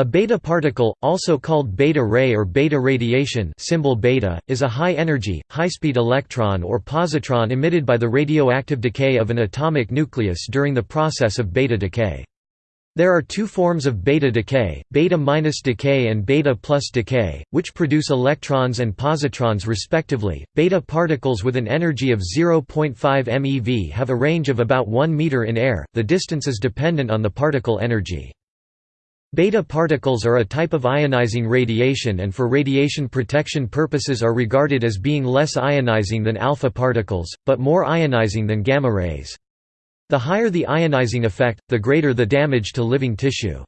A beta particle, also called beta ray or beta radiation symbol beta, is a high-energy, high-speed electron or positron emitted by the radioactive decay of an atomic nucleus during the process of beta decay. There are two forms of beta decay, beta-minus decay and beta-plus decay, which produce electrons and positrons respectively. Beta particles with an energy of 0.5 MeV have a range of about 1 meter in air. The distance is dependent on the particle energy. Beta particles are a type of ionizing radiation and for radiation protection purposes are regarded as being less ionizing than alpha particles, but more ionizing than gamma rays. The higher the ionizing effect, the greater the damage to living tissue.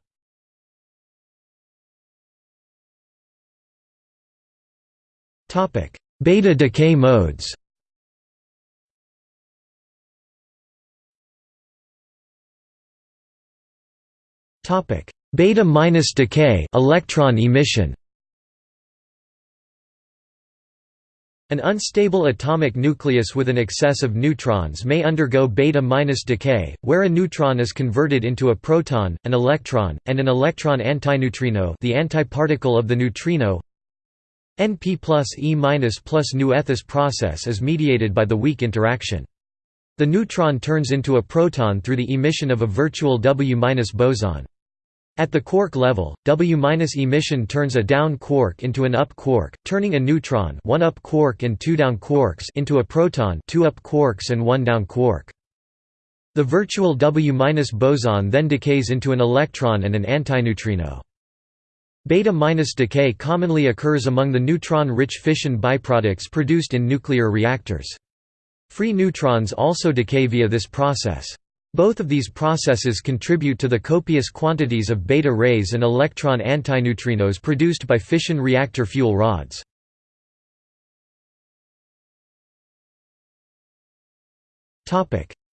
Beta decay modes Topic: Beta minus decay electron emission. An unstable atomic nucleus with an excess of neutrons may undergo beta minus decay, where a neutron is converted into a proton, an electron, and an electron antineutrino, the antiparticle of the neutrino. Np plus E minus plus nu This process is mediated by the weak interaction. The neutron turns into a proton through the emission of a virtual W minus boson. At the quark level, W- emission turns a down quark into an up quark, turning a neutron one up quark and two down quarks into a proton two up quarks and one down quark. The virtual W- boson then decays into an electron and an antineutrino. Beta- decay commonly occurs among the neutron-rich fission byproducts produced in nuclear reactors. Free neutrons also decay via this process. Both of these processes contribute to the copious quantities of beta rays and electron antineutrinos produced by fission reactor fuel rods.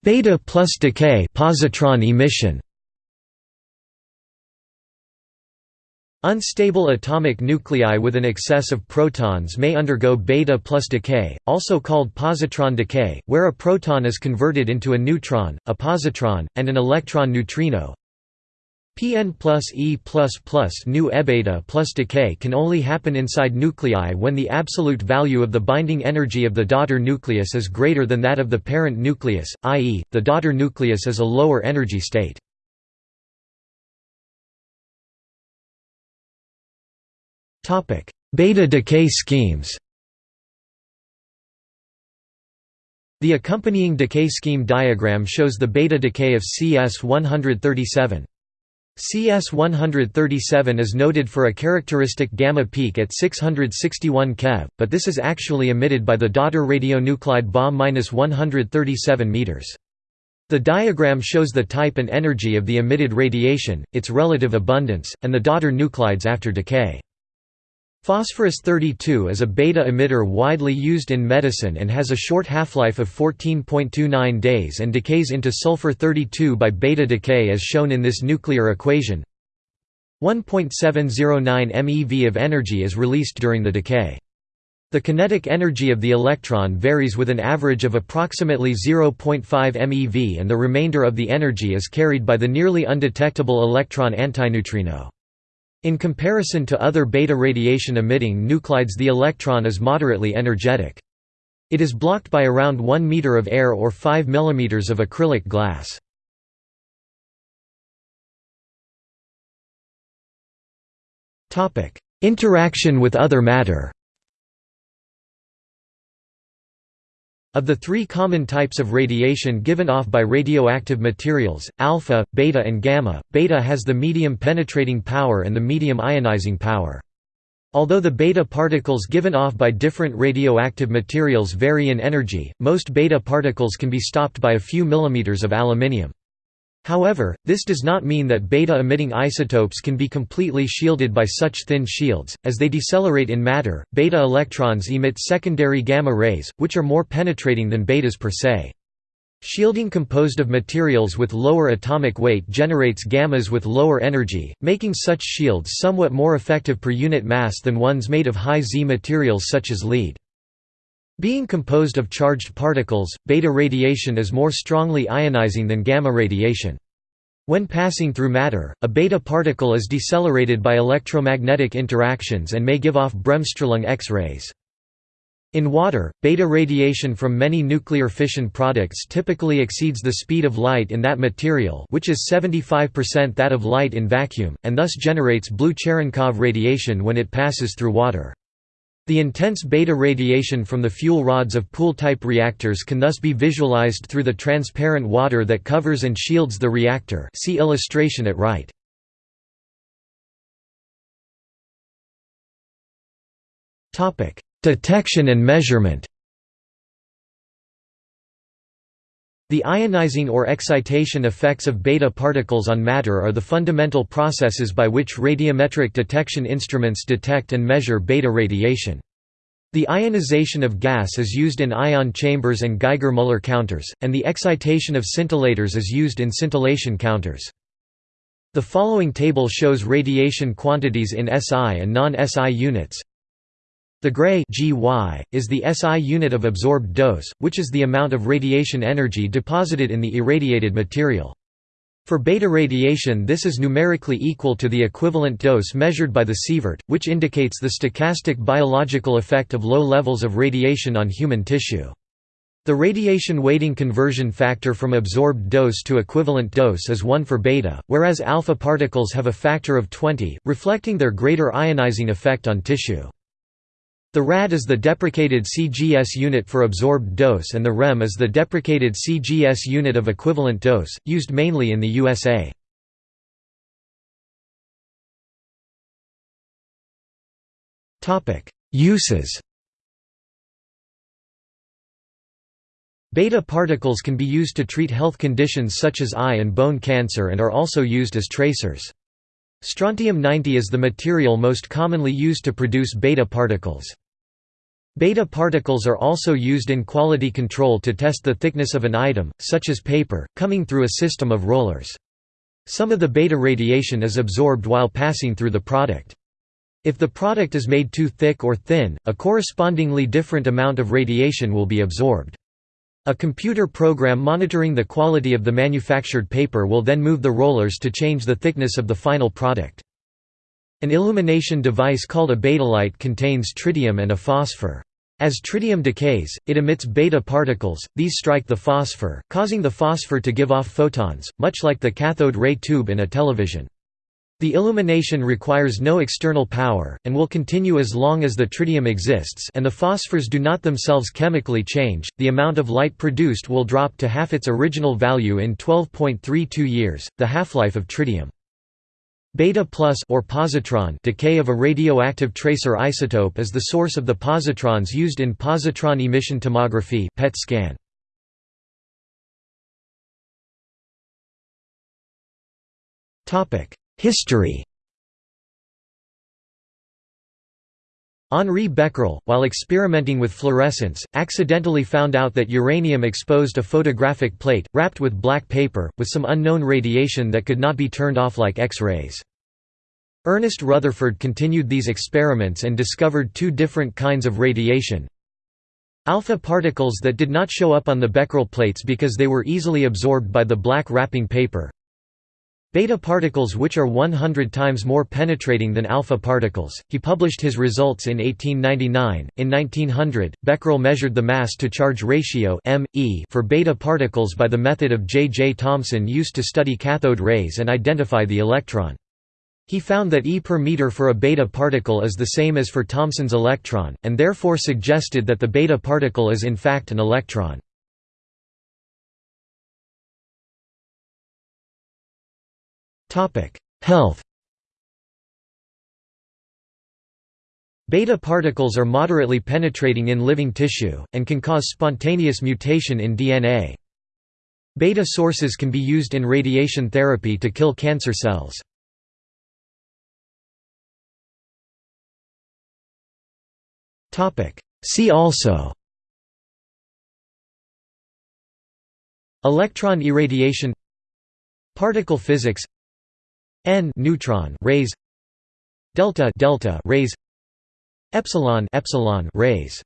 Beta plus decay positron emission Unstable atomic nuclei with an excess of protons may undergo beta plus decay, also called positron decay, where a proton is converted into a neutron, a positron, and an electron neutrino. Pn plus E plus plus nu ebeta plus decay can only happen inside nuclei when the absolute value of the binding energy of the daughter nucleus is greater than that of the parent nucleus, i.e., the daughter nucleus is a lower energy state. Beta decay schemes The accompanying decay scheme diagram shows the beta decay of CS-137. CS-137 is noted for a characteristic gamma peak at 661 keV, but this is actually emitted by the daughter radionuclide Ba-137 m. The diagram shows the type and energy of the emitted radiation, its relative abundance, and the daughter nuclides after decay. Phosphorus-32 is a beta emitter widely used in medicine and has a short half-life of 14.29 days and decays into sulfur-32 by beta decay as shown in this nuclear equation. 1.709 MeV of energy is released during the decay. The kinetic energy of the electron varies with an average of approximately 0.5 MeV and the remainder of the energy is carried by the nearly undetectable electron antineutrino. In comparison to other beta radiation-emitting nuclides the electron is moderately energetic. It is blocked by around 1 meter of air or 5 mm of acrylic glass. Interaction with other matter Of the three common types of radiation given off by radioactive materials, alpha, beta and gamma, beta has the medium penetrating power and the medium ionizing power. Although the beta particles given off by different radioactive materials vary in energy, most beta particles can be stopped by a few millimeters of aluminium. However, this does not mean that beta-emitting isotopes can be completely shielded by such thin shields. As they decelerate in matter, beta electrons emit secondary gamma rays, which are more penetrating than betas per se. Shielding composed of materials with lower atomic weight generates gammas with lower energy, making such shields somewhat more effective per unit mass than ones made of high Z materials such as lead. Being composed of charged particles, beta radiation is more strongly ionizing than gamma radiation. When passing through matter, a beta particle is decelerated by electromagnetic interactions and may give off Bremsstrahlung X-rays. In water, beta radiation from many nuclear fission products typically exceeds the speed of light in that material which is 75% that of light in vacuum, and thus generates blue Cherenkov radiation when it passes through water. The intense beta radiation from the fuel rods of pool-type reactors can thus be visualized through the transparent water that covers and shields the reactor see illustration at right. Detection and measurement The ionizing or excitation effects of beta particles on matter are the fundamental processes by which radiometric detection instruments detect and measure beta radiation. The ionization of gas is used in ion chambers and Geiger-Müller counters, and the excitation of scintillators is used in scintillation counters. The following table shows radiation quantities in SI and non-SI units. The gray GY, is the SI unit of absorbed dose, which is the amount of radiation energy deposited in the irradiated material. For beta radiation this is numerically equal to the equivalent dose measured by the sievert, which indicates the stochastic biological effect of low levels of radiation on human tissue. The radiation weighting conversion factor from absorbed dose to equivalent dose is 1 for beta, whereas alpha particles have a factor of 20, reflecting their greater ionizing effect on tissue. The rad is the deprecated CGS unit for absorbed dose and the rem is the deprecated CGS unit of equivalent dose, used mainly in the USA. Uses Beta particles can be used to treat health conditions such as eye and bone cancer and are also used as tracers. Strontium-90 is the material most commonly used to produce beta particles. Beta particles are also used in quality control to test the thickness of an item, such as paper, coming through a system of rollers. Some of the beta radiation is absorbed while passing through the product. If the product is made too thick or thin, a correspondingly different amount of radiation will be absorbed. A computer program monitoring the quality of the manufactured paper will then move the rollers to change the thickness of the final product. An illumination device called a betalight contains tritium and a phosphor. As tritium decays, it emits beta particles, these strike the phosphor, causing the phosphor to give off photons, much like the cathode ray tube in a television. The illumination requires no external power, and will continue as long as the tritium exists and the phosphors do not themselves chemically change, the amount of light produced will drop to half its original value in 12.32 years, the half-life of tritium. Beta plus or positron decay of a radioactive tracer isotope is the source of the positrons used in positron emission tomography PET scan. History Henri Becquerel, while experimenting with fluorescence, accidentally found out that uranium exposed a photographic plate, wrapped with black paper, with some unknown radiation that could not be turned off like X-rays. Ernest Rutherford continued these experiments and discovered two different kinds of radiation. Alpha particles that did not show up on the Becquerel plates because they were easily absorbed by the black wrapping paper. Beta particles which are 100 times more penetrating than alpha particles. He published his results in 1899. In 1900, Becquerel measured the mass to charge ratio m e for beta particles by the method of J. J. Thomson used to study cathode rays and identify the electron. He found that E per meter for a beta particle is the same as for Thomson's electron, and therefore suggested that the beta particle is in fact an electron. Health Beta particles are moderately penetrating in living tissue, and can cause spontaneous mutation in DNA. Beta sources can be used in radiation therapy to kill cancer cells. See also Electron irradiation Particle physics n neutron rays delta delta rays epsilon epsilon rays